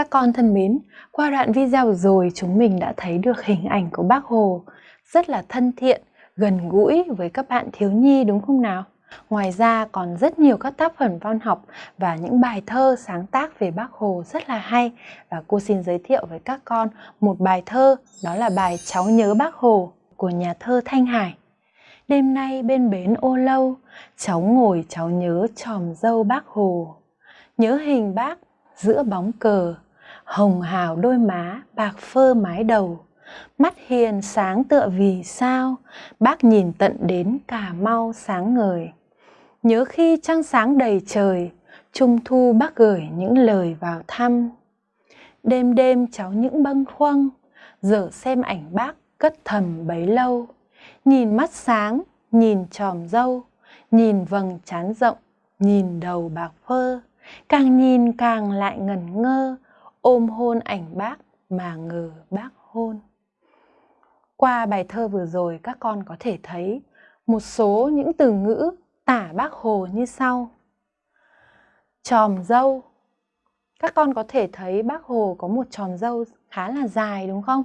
Các con thân mến, qua đoạn video rồi chúng mình đã thấy được hình ảnh của bác Hồ rất là thân thiện, gần gũi với các bạn thiếu nhi đúng không nào? Ngoài ra còn rất nhiều các tác phẩm văn học và những bài thơ sáng tác về bác Hồ rất là hay và cô xin giới thiệu với các con một bài thơ đó là bài Cháu nhớ bác Hồ của nhà thơ Thanh Hải. Đêm nay bên bến ô lâu, cháu ngồi cháu nhớ tròm dâu bác Hồ. Nhớ hình bác giữa bóng cờ, hồng hào đôi má, bạc phơ mái đầu. Mắt hiền sáng tựa vì sao, bác nhìn tận đến Cà Mau sáng ngời. Nhớ khi trăng sáng đầy trời, Trung thu bác gửi những lời vào thăm. Đêm đêm cháu những bâng khuâng, giờ xem ảnh bác cất thầm bấy lâu. Nhìn mắt sáng, nhìn tròm dâu, nhìn vầng trán rộng, nhìn đầu bạc phơ. Càng nhìn càng lại ngẩn ngơ, ôm hôn ảnh bác mà ngờ bác hôn. Qua bài thơ vừa rồi, các con có thể thấy một số những từ ngữ tả bác Hồ như sau. Tròm dâu. Các con có thể thấy bác Hồ có một tròm dâu khá là dài, đúng không?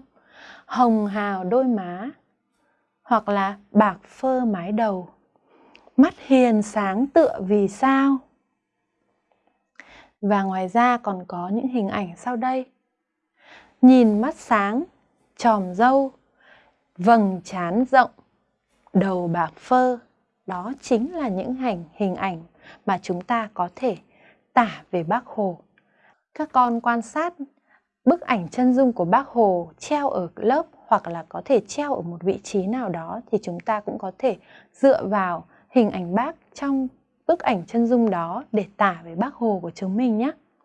Hồng hào đôi má hoặc là bạc phơ mái đầu. Mắt hiền sáng tựa vì sao? Và ngoài ra còn có những hình ảnh sau đây. Nhìn mắt sáng, tròm dâu, vầng trán rộng, đầu bạc phơ. Đó chính là những hành hình ảnh mà chúng ta có thể tả về bác Hồ. Các con quan sát bức ảnh chân dung của bác Hồ treo ở lớp hoặc là có thể treo ở một vị trí nào đó thì chúng ta cũng có thể dựa vào hình ảnh bác trong bức ảnh chân dung đó để tả về bác Hồ của chúng mình nhé.